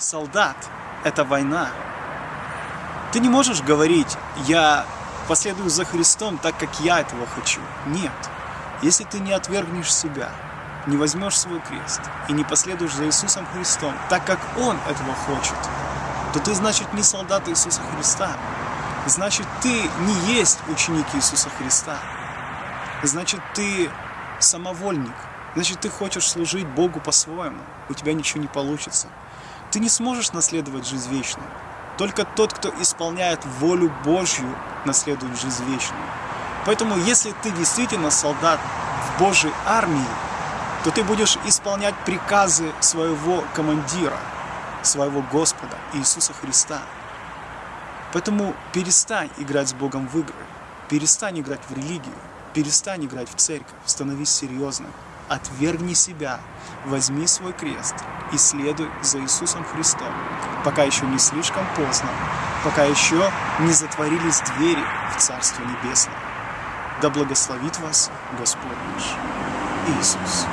солдат – это война. Ты не можешь говорить, я последую за Христом так, как я этого хочу. Нет. Если ты не отвергнешь себя, не возьмешь свой крест и не последуешь за Иисусом Христом так, как Он этого хочет, то ты, значит, не солдат Иисуса Христа. Значит, ты не есть ученик Иисуса Христа. Значит, ты самовольник. Значит, ты хочешь служить Богу по-своему. У тебя ничего не получится. Ты не сможешь наследовать жизнь вечную. Только тот, кто исполняет волю Божью, наследует жизнь вечную. Поэтому, если ты действительно солдат в Божьей армии, то ты будешь исполнять приказы своего командира, своего Господа Иисуса Христа. Поэтому перестань играть с Богом в игры, перестань играть в религию, перестань играть в церковь, становись серьезным, отвергни себя, возьми свой крест и следуй за Иисусом Христом, пока еще не слишком поздно, пока еще не затворились двери в Царство Небесное. Да благословит вас Господь наш Иисус.